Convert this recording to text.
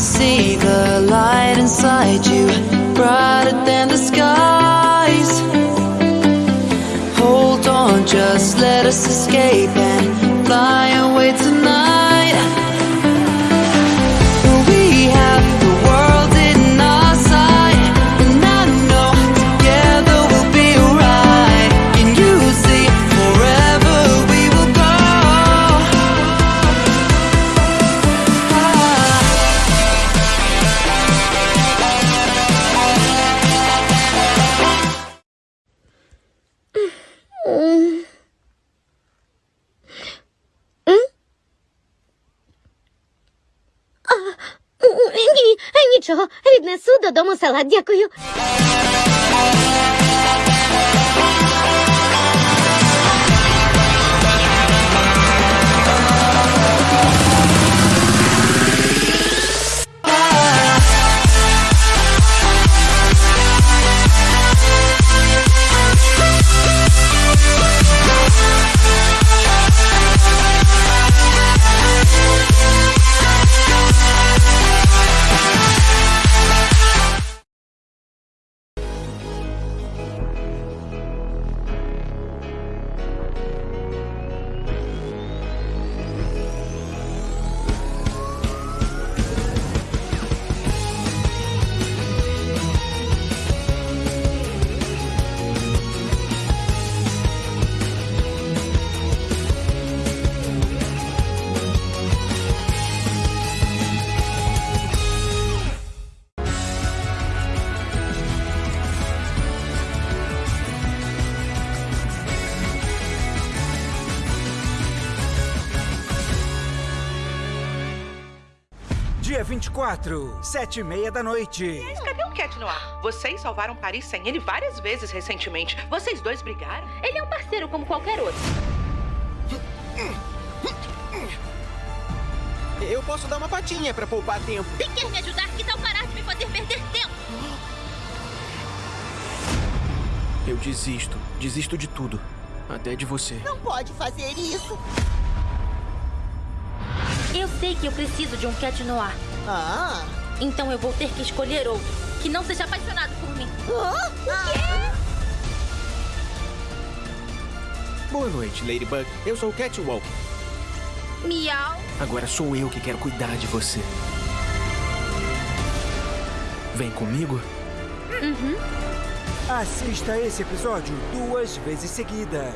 see the light inside you, brighter than the skies. Hold on, just let us escape and fly away tonight. Нічого. Віднесу додому салат, дякую. Dia 24, sete e meia da noite. Mas cadê o Cat Noir? Vocês salvaram Paris sem ele várias vezes recentemente. Vocês dois brigaram? Ele é um parceiro como qualquer outro. Eu posso dar uma patinha pra poupar tempo. Se quer me ajudar, que tal parar de me fazer perder tempo? Eu desisto. Desisto de tudo. Até de você. Não pode fazer isso. Eu sei que eu preciso de um cat noir. Ah. Então eu vou ter que escolher outro. Que não seja apaixonado por mim. Ah, o quê? Boa noite, Ladybug. Eu sou o Catwalk. Miau. Agora sou eu que quero cuidar de você. Vem comigo? Assista esse episódio duas vezes seguidas.